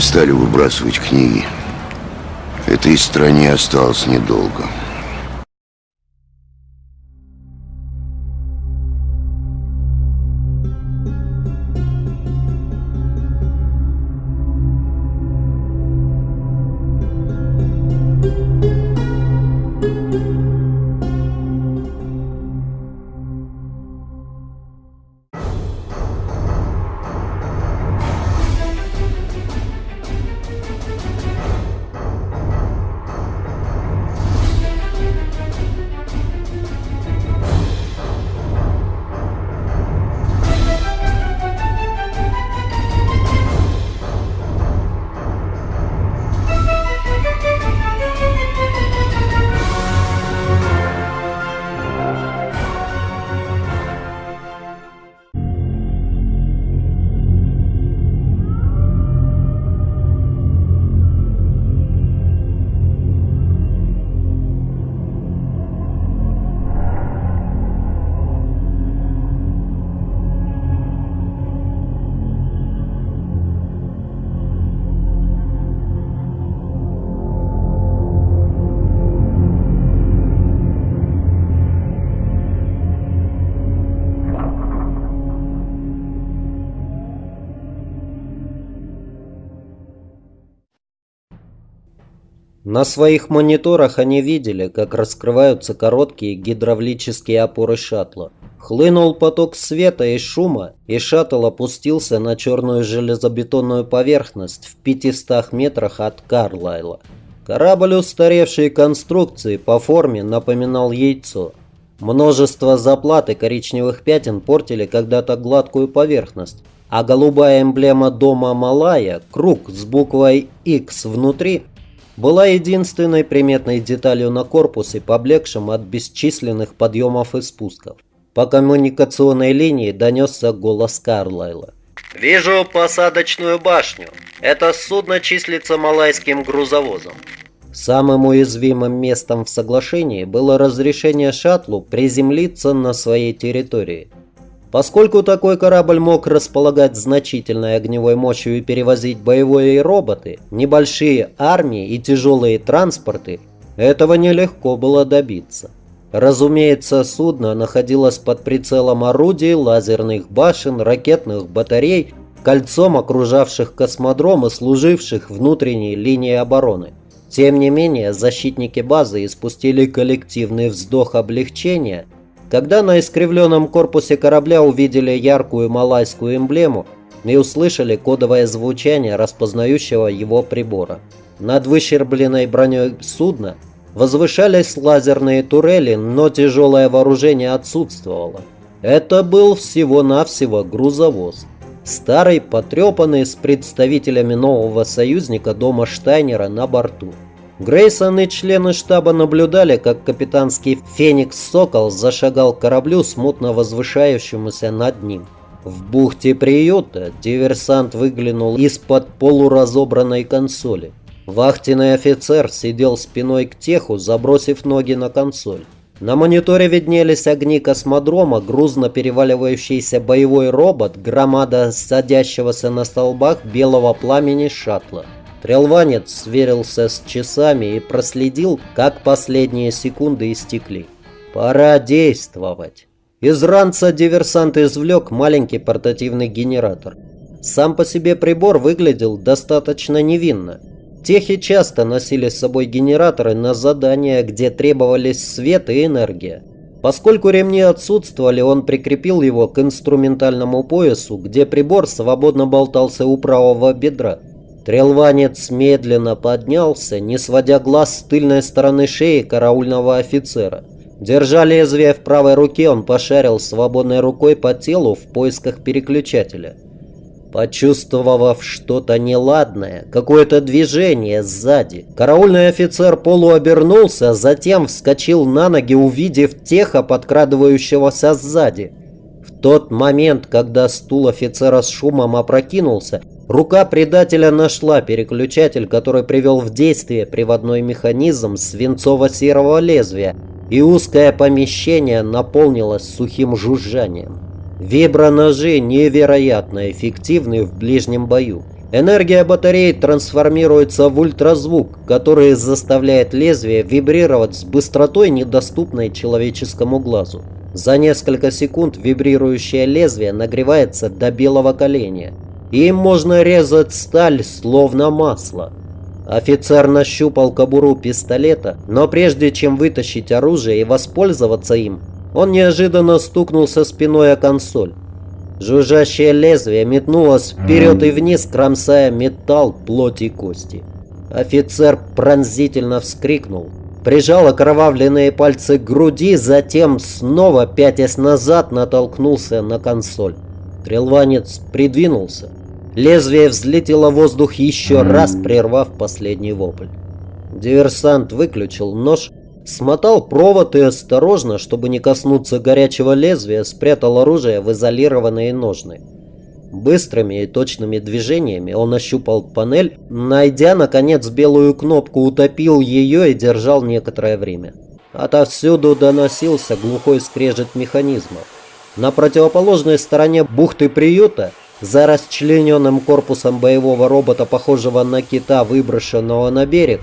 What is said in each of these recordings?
перестали выбрасывать книги. Этой стране осталось недолго. На своих мониторах они видели, как раскрываются короткие гидравлические опоры шаттла. Хлынул поток света и шума, и шаттл опустился на черную железобетонную поверхность в 500 метрах от Карлайла. Корабль устаревшей конструкции по форме напоминал яйцо. Множество заплат и коричневых пятен портили когда-то гладкую поверхность, а голубая эмблема дома Малая, круг с буквой X внутри, была единственной приметной деталью на корпусе, поблекшем от бесчисленных подъемов и спусков. По коммуникационной линии донесся голос Карлайла. «Вижу посадочную башню. Это судно числится малайским грузовозом. Самым уязвимым местом в соглашении было разрешение шаттлу приземлиться на своей территории – Поскольку такой корабль мог располагать значительной огневой мощью и перевозить боевые роботы, небольшие армии и тяжелые транспорты, этого нелегко было добиться. Разумеется, судно находилось под прицелом орудий, лазерных башен, ракетных батарей, кольцом окружавших космодром и служивших внутренней линией обороны. Тем не менее, защитники базы испустили коллективный вздох облегчения – когда на искривленном корпусе корабля увидели яркую малайскую эмблему и услышали кодовое звучание распознающего его прибора. Над выщербленной броней судна возвышались лазерные турели, но тяжелое вооружение отсутствовало. Это был всего-навсего грузовоз. Старый, потрепанный, с представителями нового союзника дома Штайнера на борту. Грейсон и члены штаба наблюдали, как капитанский «Феникс Сокол» зашагал к кораблю, смутно возвышающемуся над ним. В бухте приюта диверсант выглянул из-под полуразобранной консоли. Вахтенный офицер сидел спиной к теху, забросив ноги на консоль. На мониторе виднелись огни космодрома, грузно переваливающийся боевой робот, громада садящегося на столбах белого пламени шаттла. Трелванец сверился с часами и проследил, как последние секунды истекли. Пора действовать. Из ранца диверсант извлек маленький портативный генератор. Сам по себе прибор выглядел достаточно невинно. Техи часто носили с собой генераторы на задания, где требовались свет и энергия. Поскольку ремни отсутствовали, он прикрепил его к инструментальному поясу, где прибор свободно болтался у правого бедра. Трелванец медленно поднялся, не сводя глаз с тыльной стороны шеи караульного офицера. Держа лезвие в правой руке, он пошарил свободной рукой по телу в поисках переключателя. Почувствовав что-то неладное, какое-то движение сзади, караульный офицер полуобернулся, затем вскочил на ноги, увидев теха, подкрадывающегося сзади. В тот момент, когда стул офицера с шумом опрокинулся, Рука предателя нашла переключатель, который привел в действие приводной механизм свинцово-серого лезвия, и узкое помещение наполнилось сухим жужжанием. Виброножи невероятно эффективны в ближнем бою. Энергия батареи трансформируется в ультразвук, который заставляет лезвие вибрировать с быстротой, недоступной человеческому глазу. За несколько секунд вибрирующее лезвие нагревается до белого коленя. Им можно резать сталь, словно масло. Офицер нащупал кобуру пистолета, но прежде чем вытащить оружие и воспользоваться им, он неожиданно стукнулся спиной о консоль. Жужжащее лезвие метнулось вперед и вниз, кромсая металл, плоть и кости. Офицер пронзительно вскрикнул, прижал окровавленные пальцы к груди, затем снова, пятясь назад, натолкнулся на консоль. Трелванец придвинулся. Лезвие взлетело в воздух еще раз, прервав последний вопль. Диверсант выключил нож Смотал провод и осторожно, чтобы не коснуться горячего лезвия, спрятал оружие в изолированные ножны. Быстрыми и точными движениями он ощупал панель, найдя, наконец, белую кнопку, утопил ее и держал некоторое время. Отовсюду доносился глухой скрежет механизмов. На противоположной стороне бухты приюта, за расчлененным корпусом боевого робота, похожего на кита, выброшенного на берег,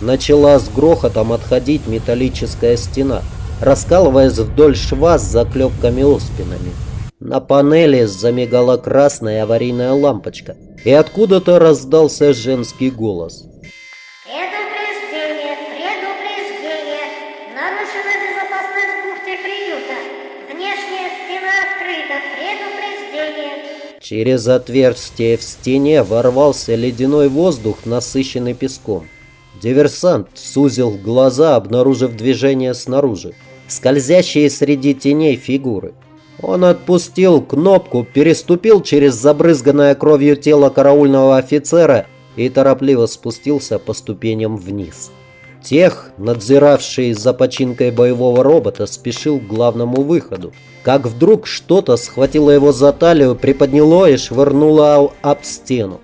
начала с грохотом отходить металлическая стена, раскалываясь вдоль шва с заклепками-оспинами. На панели замигала красная аварийная лампочка, и откуда-то раздался женский голос. Предупреждение, предупреждение. Нарушена безопасность бухты приюта. Внешняя стена открыта. Предупреждение. Через отверстие в стене ворвался ледяной воздух, насыщенный песком. Диверсант сузил глаза, обнаружив движение снаружи, скользящие среди теней фигуры. Он отпустил кнопку, переступил через забрызганное кровью тело караульного офицера и торопливо спустился по ступеням вниз. Тех, надзиравший за починкой боевого робота, спешил к главному выходу. Как вдруг что-то схватило его за талию, приподняло и швырнуло об стену.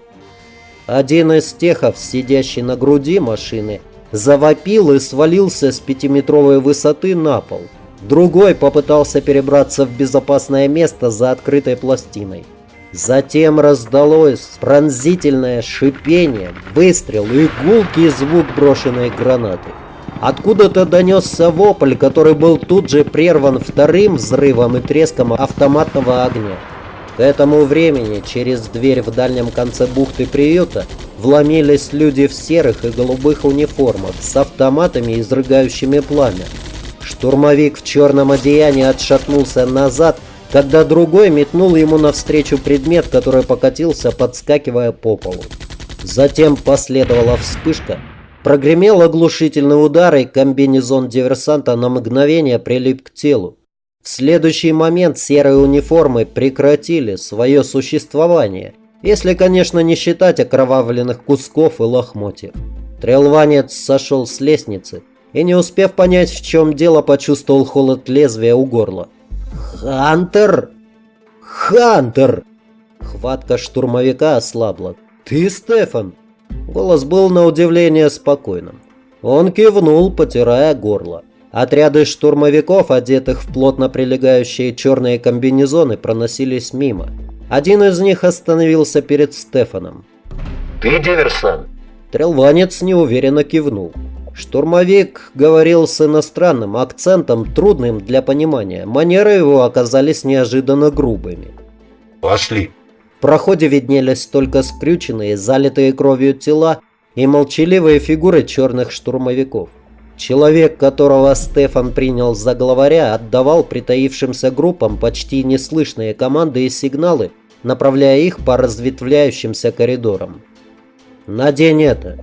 Один из техов, сидящий на груди машины, завопил и свалился с пятиметровой высоты на пол. Другой попытался перебраться в безопасное место за открытой пластиной. Затем раздалось пронзительное шипение, выстрел и гулкий звук брошенной гранаты. Откуда-то донесся вопль, который был тут же прерван вторым взрывом и треском автоматного огня. К этому времени через дверь в дальнем конце бухты приюта вломились люди в серых и голубых униформах с автоматами, изрыгающими пламя. Штурмовик в черном одеянии отшатнулся назад, когда другой метнул ему навстречу предмет, который покатился, подскакивая по полу. Затем последовала вспышка, прогремел оглушительный удар, и комбинезон диверсанта на мгновение прилип к телу. В следующий момент серые униформы прекратили свое существование, если, конечно, не считать окровавленных кусков и лохмотьев. Трелванец сошел с лестницы и, не успев понять, в чем дело, почувствовал холод лезвия у горла. «Хантер! Хантер!» Хватка штурмовика ослабла. «Ты, Стефан?» Голос был на удивление спокойным. Он кивнул, потирая горло. Отряды штурмовиков, одетых в плотно прилегающие черные комбинезоны, проносились мимо. Один из них остановился перед Стефаном. «Ты диверсант?» Трелванец неуверенно кивнул. Штурмовик говорил с иностранным акцентом, трудным для понимания. Манеры его оказались неожиданно грубыми. «Пошли!» Проходе виднелись только скрюченные, залитые кровью тела и молчаливые фигуры черных штурмовиков. Человек, которого Стефан принял за главаря, отдавал притаившимся группам почти неслышные команды и сигналы, направляя их по разветвляющимся коридорам. «Надень это!»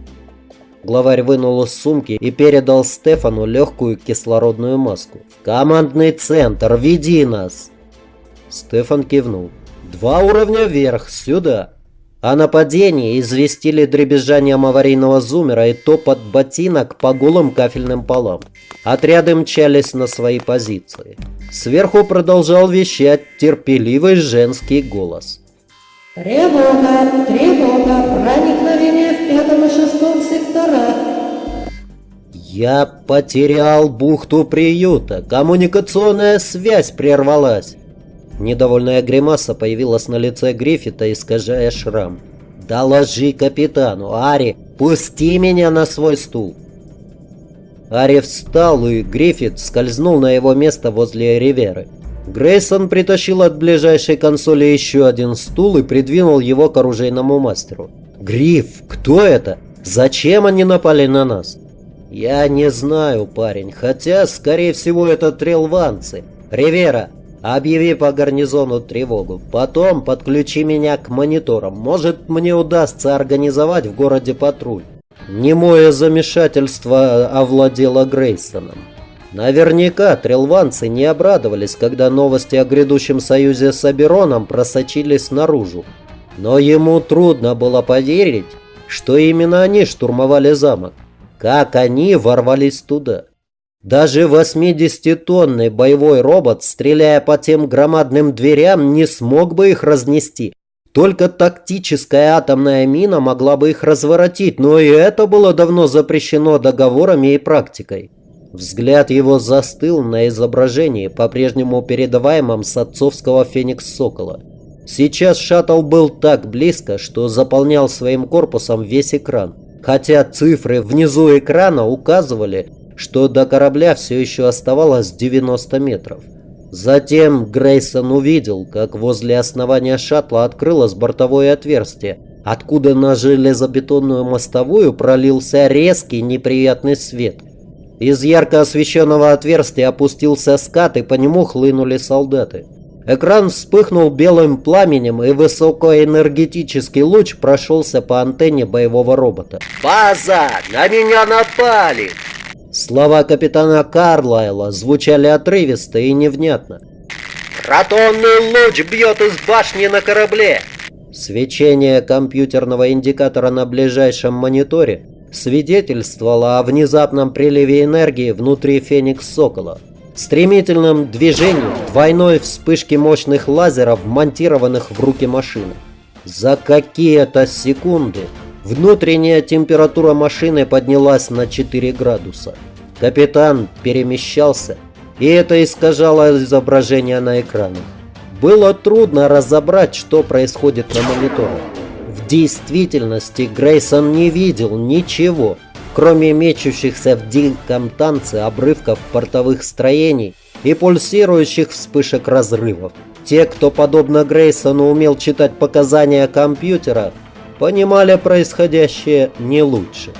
Главарь вынул из сумки и передал Стефану легкую кислородную маску. «В командный центр! Веди нас!» Стефан кивнул. «Два уровня вверх, сюда!» О нападении известили дребезжанием аварийного зумера и топот ботинок по голым кафельным полам. Отряды мчались на свои позиции. Сверху продолжал вещать терпеливый женский голос. Тревога! Тревога! Проникновение в пятом и шестом секторах! Я потерял бухту приюта. Коммуникационная связь прервалась. Недовольная гримаса появилась на лице Гриффита, искажая шрам. Доложи капитану. Ари, пусти меня на свой стул. Ари встал, и Гриффит скользнул на его место возле Риверы. Грейсон притащил от ближайшей консоли еще один стул и придвинул его к оружейному мастеру. «Гриф, кто это? Зачем они напали на нас?» «Я не знаю, парень, хотя, скорее всего, это трелванцы. Ривера, объяви по гарнизону тревогу. Потом подключи меня к мониторам. Может, мне удастся организовать в городе патруль». Немое замешательство овладело Грейсоном. Наверняка трелванцы не обрадовались, когда новости о грядущем союзе с Абероном просочились наружу. Но ему трудно было поверить, что именно они штурмовали замок. Как они ворвались туда? Даже 80-тонный боевой робот, стреляя по тем громадным дверям, не смог бы их разнести. Только тактическая атомная мина могла бы их разворотить, но и это было давно запрещено договорами и практикой. Взгляд его застыл на изображении, по-прежнему передаваемом с отцовского «Феникс-Сокола». Сейчас шаттл был так близко, что заполнял своим корпусом весь экран хотя цифры внизу экрана указывали, что до корабля все еще оставалось 90 метров. Затем Грейсон увидел, как возле основания шаттла открылось бортовое отверстие, откуда на железобетонную мостовую пролился резкий неприятный свет. Из ярко освещенного отверстия опустился скат, и по нему хлынули солдаты. Экран вспыхнул белым пламенем, и высокоэнергетический луч прошелся по антенне боевого робота. «База! На меня напали!» Слова капитана Карлайла звучали отрывисто и невнятно. «Протонный луч бьет из башни на корабле!» Свечение компьютерного индикатора на ближайшем мониторе свидетельствовало о внезапном приливе энергии внутри Феникс Сокола стремительном движении двойной вспышки мощных лазеров, вмонтированных в руки машины. За какие-то секунды внутренняя температура машины поднялась на 4 градуса. Капитан перемещался, и это искажало изображение на экране. Было трудно разобрать, что происходит на мониторе. В действительности Грейсон не видел ничего, кроме мечущихся в диком танце обрывков портовых строений и пульсирующих вспышек разрывов. Те, кто, подобно Грейсону, умел читать показания компьютера, понимали происходящее не лучше.